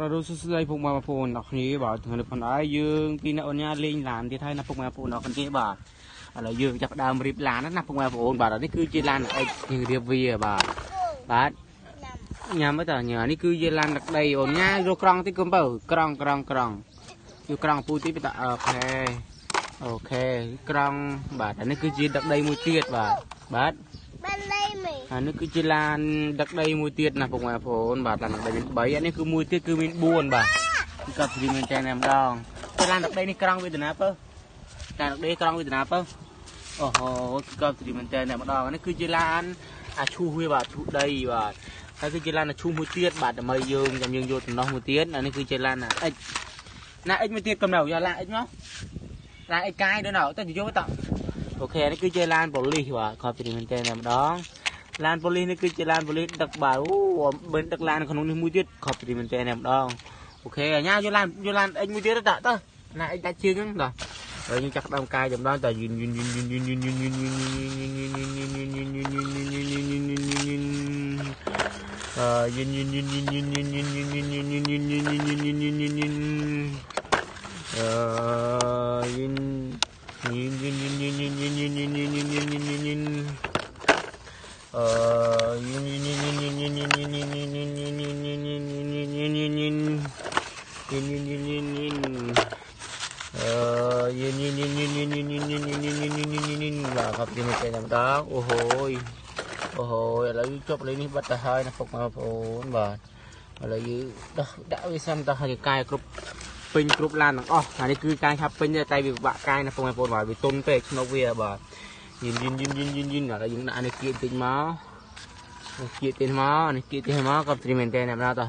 ររសស្ដីពុកម៉ែបងប្អូនអ្នកគ្នាបាទថ្ងៃនេះផងដែរយើងពីអ្នកអញ្ញាលេងឡានទៀតហើយណាពុកម៉ែបងប្អូនអ្នកគ្នាបាទឥឡូវយើងចាប់ដើមរៀបឡានណាពុកម៉ែបងប្អូនបាទនេះគឺជាឡានអេកយើងរៀបវាបាទបាទញ៉ាំទៅញ៉ាំនេះគឺជាឡានដឹកដីអូនញ៉ាយកក្រង់តិចកុំបើក្រង់ក្រង់ក្រង់យកក្រង់ពូតិចបាទអូខេអូខេក្រង់បាទនេះគឺជាដឹកដីមួយទៀតបាទបាទ អានេះគឺជាឡានដឹកដីមួយទៀតណាពុកម៉ែបងប្អូនបាទឡានដឹកដីមាន3អានេះគឺមួយទៀតគឺមាន4បាទគឺកាត់ព្រីមែនតែម្ដងតែឡានដឹកដីនេះក្រង់វេទនាបើឡានដឹកដីក្រង់វេទនាបើអូហូគឺកាត់ព្រីមែនតែម្ដងអានេះគឺជាឡានអាឈូសវាបាទឈូសដីបាទហើយគឺជាឡានអាឈូសមួយទៀតបាទដើម្បីយើងចាំយើងយកដំណោះមួយទៀតអានេះគឺជាឡានអាអិចណាអិចមួយទៀតកំណៅយកឡានអិចមកឡានអិចកាយដល់ណៅទៅយកទៅអូខេនេះគឺជាឡានប៉ូលីសបាទខប់ព្រីមែនតែម្ដង ឡានប៉ូលីសនេះគឺជាឡានប៉ូលីសដឹកបាល់អូមិនដឹកឡានក្នុងនេះមួយទៀតខប់ព្រីមែនតើម្ដងអូខេអាញ៉ាយកឡានយកឡានអិចមួយទៀតទៅតើណាអិចដាច់ជើងហ្នឹងតើហើយយើងចាក់ដើមកាយចម្ដងតើយឺនយឺនយឺនយឺនយឺនយឺនយឺនយឺនយឺនអឺយឺនយឺនយឺនយឺនយឺនយឺនយឺនយឺនយឺនយឺនយឺនយឺនយឺនយឺនយឺន Yin yin yin yin yin. Ờ, yin yin yin yin yin yin yin yin yin yin yin yin yin yin yin ครับยังไม่ใจน้ำตาโอ้โหโอ้โหឥឡូវជប់លេងនេះបាត់ទៅហើយណាពុកបងប្អូនបាទឥឡូវយើងដោះដាក់វាសាំតោះរាងកាយគ្រប់ពេញគ្រប់ឡានទាំងអស់អានេះគឺការឆាប់ពេញតែវាពិបាកកាយណាពុកបងប្អូនបាទវាទុនពេកឆ្នុកវាបាទយិនយិនយិនយិនយិនយិនឥឡូវយើងដាក់នេះគៀកតិចមកនេះគៀកតិចមកនេះគៀកតិចមកក៏ត្រីមែនតើអ្នកណាតោះ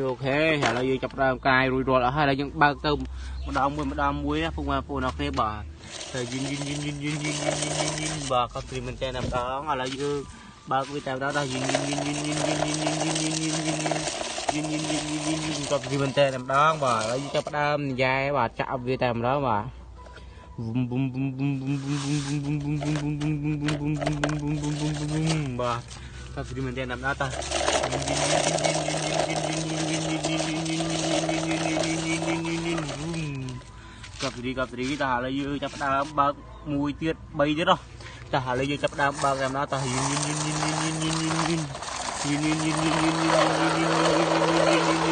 លោកហេឥឡូវយើងចាប់ដើមកាយរួចរាល់អស់ហើយឥឡូវយើងបើកទៅម្ដងមួយម្ដងមួយពុកម៉ែបងប្អូនអរគ្នាបាទតែយិនយិនយិនយិនយិនយិនយិនយិនបាទក៏ព្រីមិនតែម្ដងឥឡូវយើងបើកវាតែម្ដងដល់យិនយិនយិនយិនយិន ប់យូរមែនតែម្ដងបាទឥឡូវចាប់ផ្ដើមនិយាយបាទចាក់វាតែម្ដងបាទបាទតើស្រីមែនតែម្ដងតើកັບស្រីកັບស្រីតើឥឡូវយើងចាប់ផ្ដើមបើកមួយទៀត3ទៀតហ៎តើឥឡូវយើងចាប់ផ្ដើមបើកតែម្ដងតើយីយីយីយីយីយីយីយីយីយីយីយីយីយីយី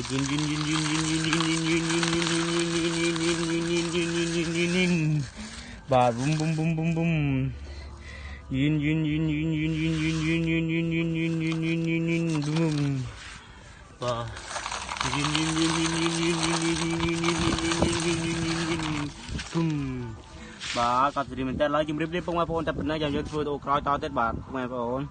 នយិនយិនយិនយិនយិនយិនយិនយិនយិនយិនយិនយិនយិនយិនយិនយិនយិនបាទបុំបុំបុំបុំបុំយិនយិនយិនយិនយិនយិនយិនយិនយិនយិនយិនយិនយិនយិនយិនយិនយិនបុំបាទយិនយិនយិនយិនយិនយិនយិនយិនយិនយិនយិនយិនយិនយិនបុំបាទក៏ត្រៀមមែនតើឡើយជំរាបលាពុកម៉ែបងប្អូនតែប៉ុណ្ណេះចាំយើងធ្វើវីដេអូក្រោយតទៀតបាទពុកម៉ែបងប្អូន